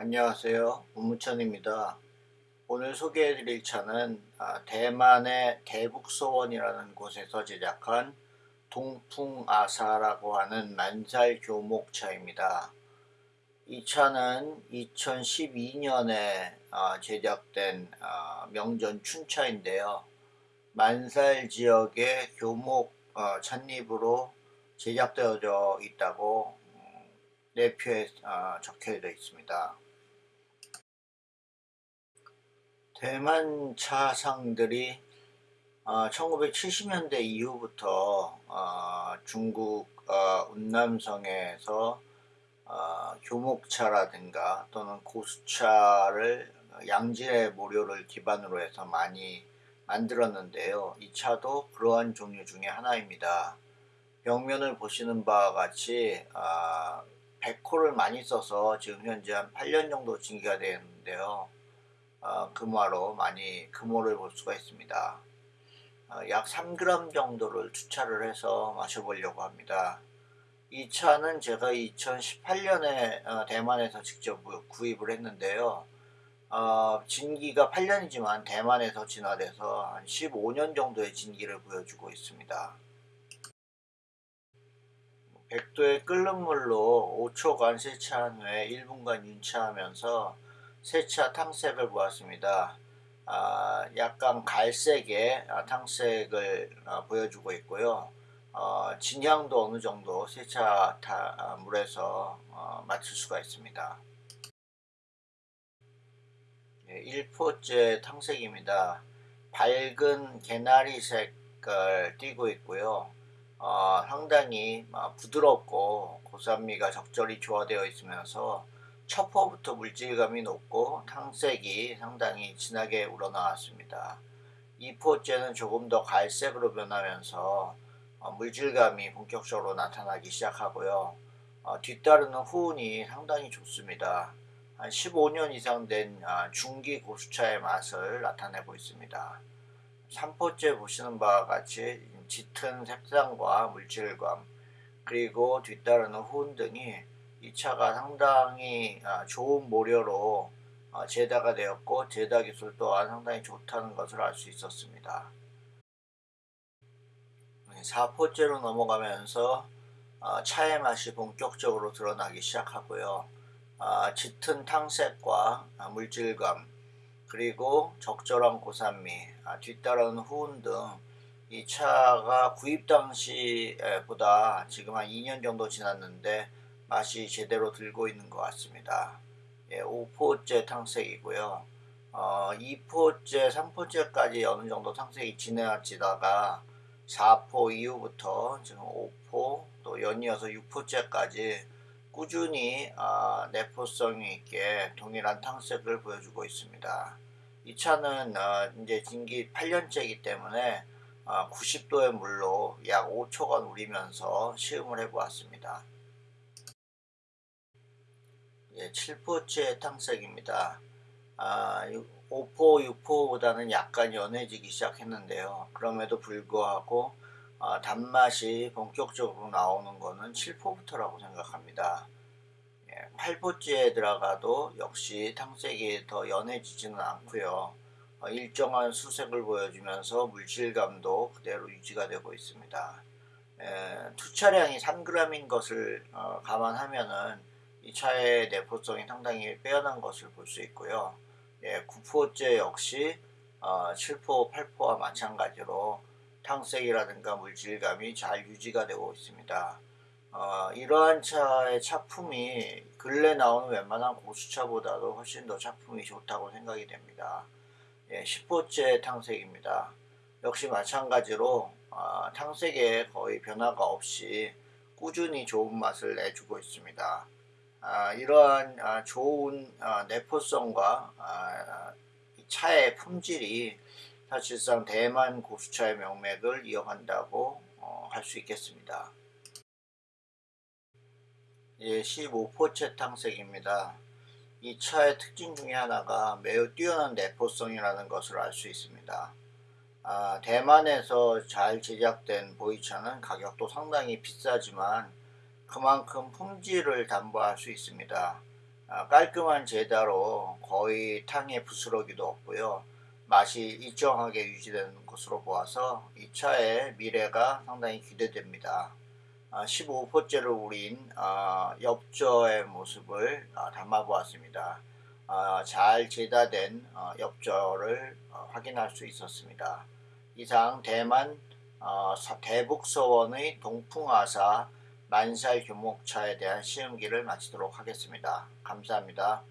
안녕하세요. 우무천입니다. 오늘 소개해 드릴 차는 아, 대만의 대북소원이라는 곳에서 제작한 동풍아사라고 하는 만살 교목차입니다. 이 차는 2012년에 아, 제작된 아, 명전 춘차인데요. 만살 지역의 교목 어, 찻잎으로 제작되어져 있다고 내표에 적혀 있습니다. 대만 차상들이 어, 1970년대 이후부터 어, 중국 어, 운남성에서 어, 교목차라든가 또는 고수차를 양질의 모료를 기반으로 해서 많이 만들었는데요. 이 차도 그러한 종류 중에 하나입니다. 벽면을 보시는 바와 같이 어, 백호를 많이 써서 지금 현재 한 8년 정도 진기가 되었는데요. 어, 금화로 많이 금호를 볼 수가 있습니다. 어, 약 3g 정도를 투차를 해서 마셔보려고 합니다. 이 차는 제가 2018년에 어, 대만에서 직접 구입을 했는데요. 어, 진기가 8년이지만 대만에서 진화돼서 한 15년 정도의 진기를 보여주고 있습니다. 100도의 끓는 물로 5초간 세차한 후에 1분간 윤차하면서 세차 탕색을 보았습니다. 아, 약간 갈색의 아, 탕색을 아, 보여주고 있고요. 어, 진향도 어느 정도 세차 타, 아, 물에서 어, 맞출 수가 있습니다. 네, 1포째 탕색입니다. 밝은 개나리 색을 띠고 있고요. 어, 상당히 아, 부드럽고 고산미가 적절히 조화되어 있으면서 첫 포부터 물질감이 높고 탕색이 상당히 진하게 우러나왔습니다. 이 포째는 조금 더 갈색으로 변하면서 어, 물질감이 본격적으로 나타나기 시작하고요. 어, 뒤따르는 후운이 상당히 좋습니다. 한 15년 이상 된 아, 중기 고수차의 맛을 나타내고 있습니다. 3포째 보시는 바와 같이 짙은 색상과 물질감 그리고 뒤따르는 후운 등이 이 차가 상당히 아, 좋은 모료로 어, 제다가 되었고 제다 기술 또한 상당히 좋다는 것을 알 수 있었습니다. 4포째로 넘어가면서 어, 차의 맛이 본격적으로 드러나기 시작하고요. 아, 짙은 탕색과 아, 물질감 그리고 적절한 고산미 뒤따르는 후운 등 이 차가 구입 당시보다 지금 한 2년 정도 지났는데 맛이 제대로 들고 있는 것 같습니다. 예, 5포째 탕색이고요. 어, 2포째, 3포째까지 어느 정도 탕색이 지나치다가 4포 이후부터 지금 5포 또 연이어서 6포째까지 꾸준히 어, 내포성 있게 동일한 탕색을 보여주고 있습니다. 이 차는 어, 이제 진기 8년째이기 때문에 어, 90도의 물로 약 5초간 우리면서 시음을 해보았습니다. 예, 7포째 탕색입니다. 아, 5포, 6포보다는 약간 연해지기 시작했는데요. 그럼에도 불구하고 아, 단맛이 본격적으로 나오는 것은 7포부터라고 생각합니다. 예, 8포째에 들어가도 역시 탕색이 더 연해지지는 않고요. 어, 일정한 수색을 보여주면서 물질감도 그대로 유지가 되고 있습니다. 예, 투차량이 3g인 것을 어, 감안하면은 이 차의 내포성이 상당히 빼어난 것을 볼 수 있고요. 예, 9포째 역시 어, 7포, 8포와 마찬가지로 탕색이라든가 물질감이 잘 유지가 되고 있습니다. 어, 이러한 차의 차품이 근래 나오는 웬만한 고수차보다도 훨씬 더 차품이 좋다고 생각이 됩니다. 예, 10호째 탕색입니다. 역시 마찬가지로 어, 탕색에 거의 변화가 없이 꾸준히 좋은 맛을 내주고 있습니다. 아, 이러한 아, 좋은 아, 내포성과 아, 차의 품질이 사실상 대만 고수차의 명맥을 이어간다고 어, 할수 있겠습니다. 예, 15포체 탕색입니다. 이 차의 특징 중에 하나가 매우 뛰어난 내포성이라는 것을 알 수 있습니다. 아, 대만에서 잘 제작된 보이차는 가격도 상당히 비싸지만 그만큼 품질을 담보할 수 있습니다. 아, 깔끔한 제다로 거의 탕의 부스러기도 없고요. 맛이 일정하게 유지되는 것으로 보아서 이 차의 미래가 상당히 기대됩니다. 15포째를 우린 아, 엽저의 모습을 아, 담아보았습니다. 잘 제다된 어, 엽저를 어, 확인할 수 있었습니다. 이상 대만 어, 대북서원의 동풍아사 만살 교목차에 대한 시음기를 마치도록 하겠습니다. 감사합니다.